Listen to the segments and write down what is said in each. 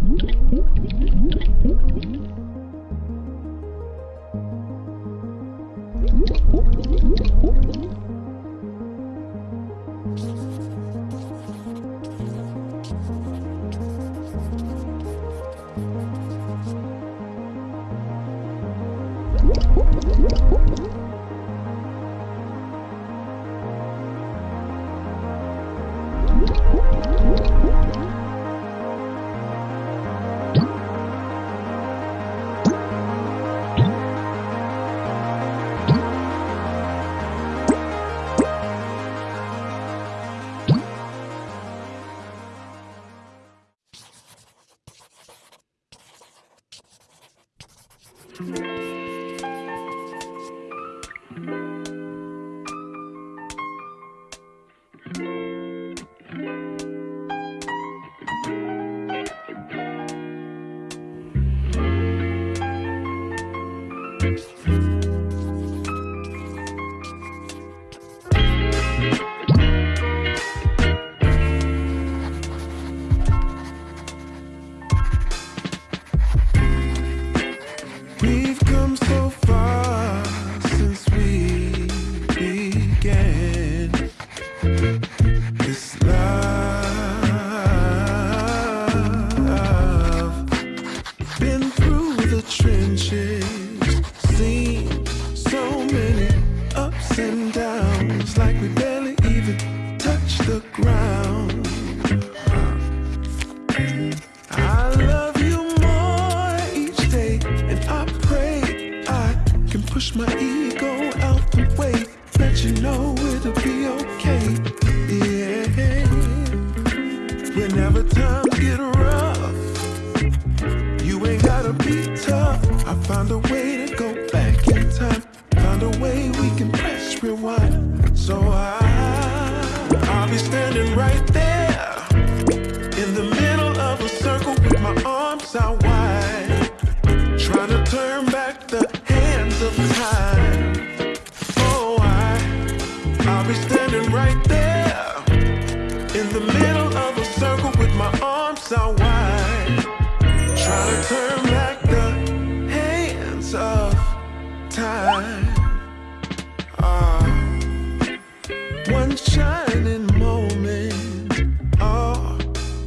Whoop, whoop, whoop. Thank wishes. Seen so many ups and downs, like we barely even touch the ground. I love you more each day, and I pray I can push my ears. hips why. Try to turn back the hands of time. Ah, uh, one shining moment. Oh,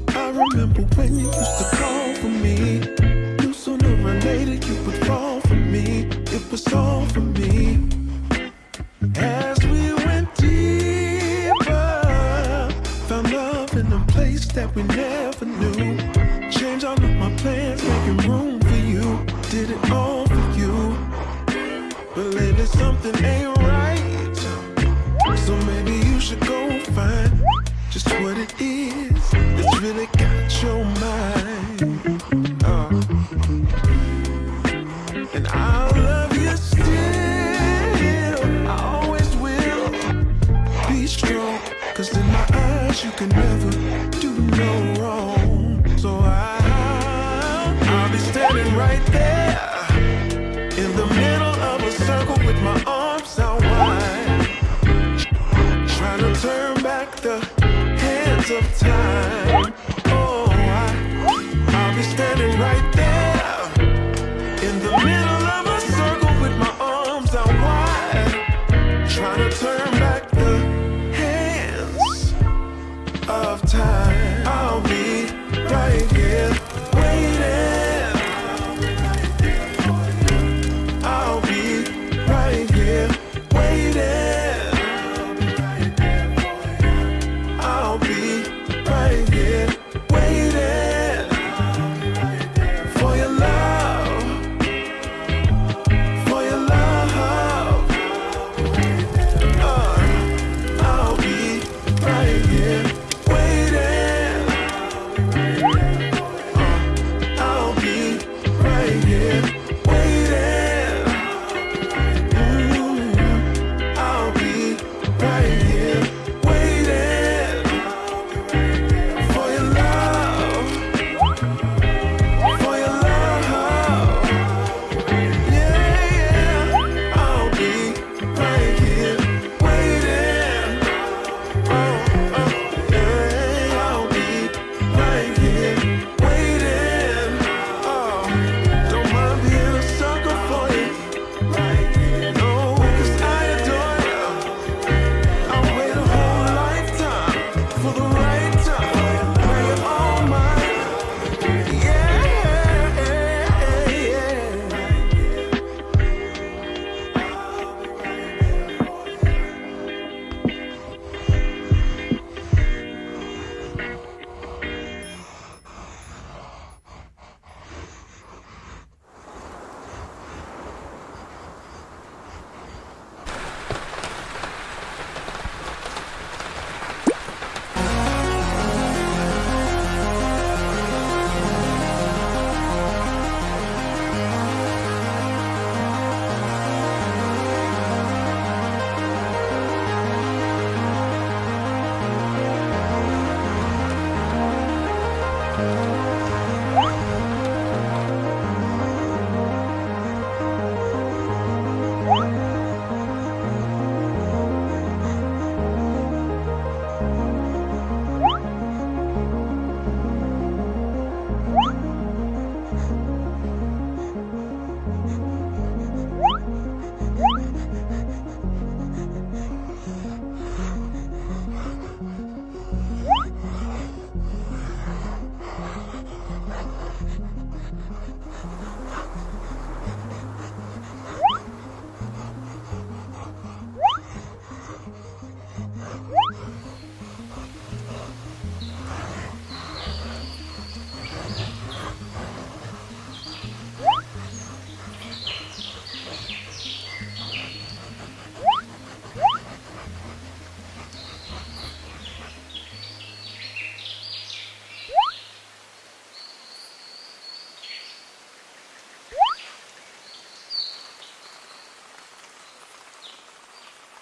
I remember when you used to call for me. You sooner or later you would fall for me. It was all for me. time.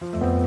Bye.